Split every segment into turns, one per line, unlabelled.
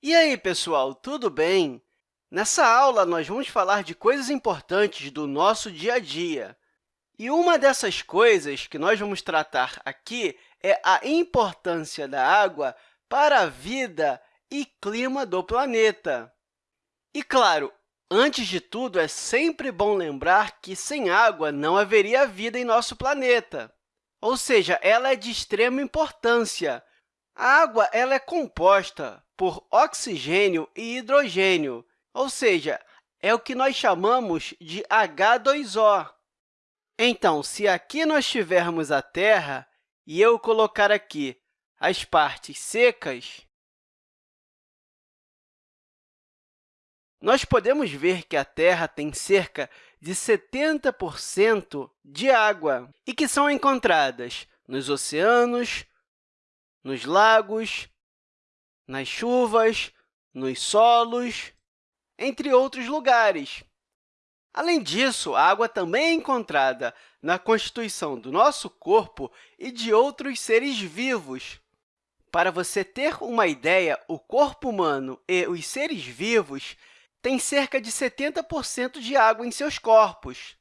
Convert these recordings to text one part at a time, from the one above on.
E aí, pessoal, tudo bem? Nessa aula, nós vamos falar de coisas importantes do nosso dia a dia. E uma dessas coisas que nós vamos tratar aqui é a importância da água para a vida e clima do planeta. E, claro, antes de tudo, é sempre bom lembrar que sem água não haveria vida em nosso planeta. Ou seja, ela é de extrema importância. A água ela é composta por oxigênio e hidrogênio, ou seja, é o que nós chamamos de H2O. Então, se aqui nós tivermos a Terra e eu colocar aqui as partes secas, nós podemos ver que a Terra tem cerca de 70% de água e que são encontradas nos oceanos, nos lagos, nas chuvas, nos solos, entre outros lugares. Além disso, a água também é encontrada na constituição do nosso corpo e de outros seres vivos. Para você ter uma ideia, o corpo humano e os seres vivos têm cerca de 70% de água em seus corpos.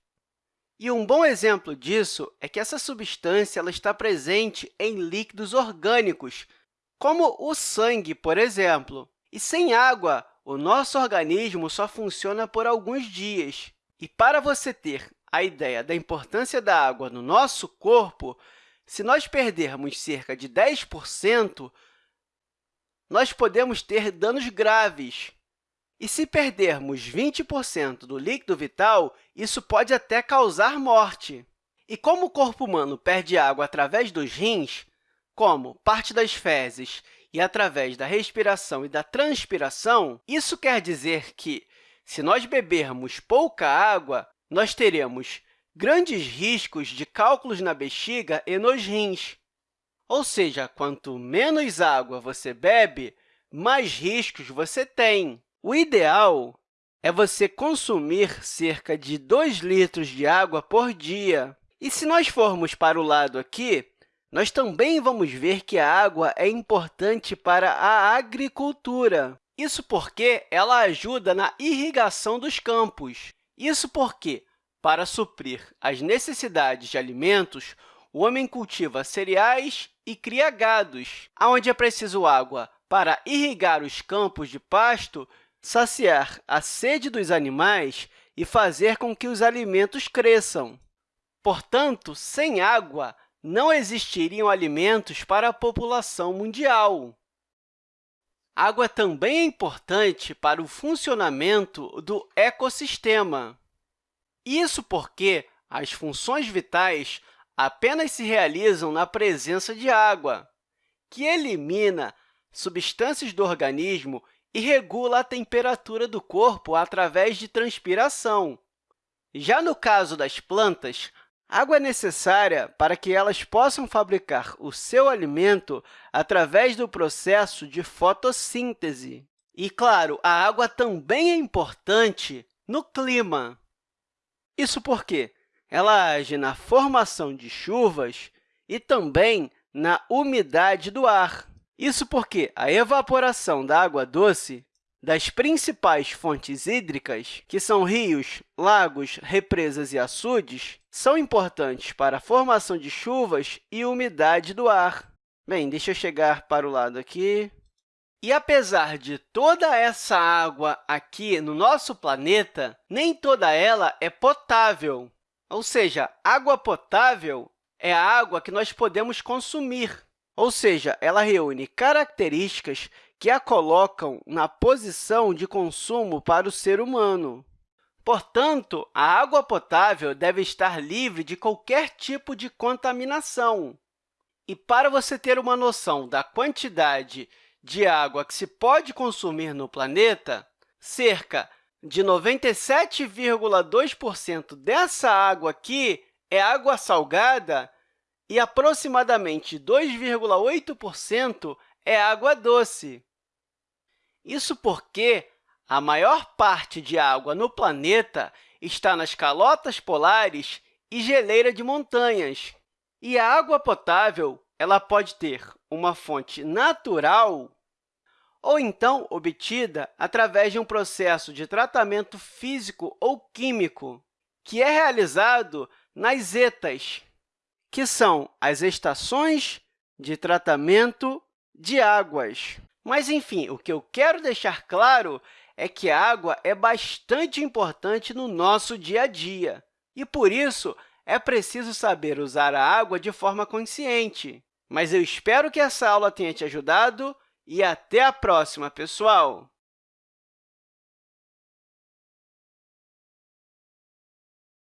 E um bom exemplo disso é que essa substância ela está presente em líquidos orgânicos, como o sangue, por exemplo. E sem água, o nosso organismo só funciona por alguns dias. E para você ter a ideia da importância da água no nosso corpo, se nós perdermos cerca de 10%, nós podemos ter danos graves. E se perdermos 20% do líquido vital, isso pode até causar morte. E como o corpo humano perde água através dos rins, como parte das fezes e através da respiração e da transpiração, isso quer dizer que, se nós bebermos pouca água, nós teremos grandes riscos de cálculos na bexiga e nos rins. Ou seja, quanto menos água você bebe, mais riscos você tem. O ideal é você consumir cerca de 2 litros de água por dia. E se nós formos para o lado aqui, nós também vamos ver que a água é importante para a agricultura. Isso porque ela ajuda na irrigação dos campos. Isso porque, para suprir as necessidades de alimentos, o homem cultiva cereais e cria gados, onde é preciso água para irrigar os campos de pasto, saciar a sede dos animais e fazer com que os alimentos cresçam. Portanto, sem água, não existiriam alimentos para a população mundial. Água também é importante para o funcionamento do ecossistema. Isso porque as funções vitais apenas se realizam na presença de água, que elimina substâncias do organismo e regula a temperatura do corpo através de transpiração. Já no caso das plantas, Água é necessária para que elas possam fabricar o seu alimento através do processo de fotossíntese. E, claro, a água também é importante no clima. Isso porque ela age na formação de chuvas e também na umidade do ar. Isso porque a evaporação da água doce das principais fontes hídricas, que são rios, lagos, represas e açudes, são importantes para a formação de chuvas e umidade do ar. Bem, deixa eu chegar para o lado aqui. E, apesar de toda essa água aqui no nosso planeta, nem toda ela é potável. Ou seja, água potável é a água que nós podemos consumir. Ou seja, ela reúne características que a colocam na posição de consumo para o ser humano. Portanto, a água potável deve estar livre de qualquer tipo de contaminação. E para você ter uma noção da quantidade de água que se pode consumir no planeta, cerca de 97,2% dessa água aqui é água salgada e aproximadamente 2,8% é água doce. Isso porque a maior parte de água no planeta está nas calotas polares e geleira de montanhas. E a água potável ela pode ter uma fonte natural ou então obtida através de um processo de tratamento físico ou químico, que é realizado nas ETAs, que são as estações de tratamento de águas. Mas, enfim, o que eu quero deixar claro é que a água é bastante importante no nosso dia a dia, e, por isso, é preciso saber usar a água de forma consciente. Mas eu espero que essa aula tenha te ajudado e até a próxima, pessoal!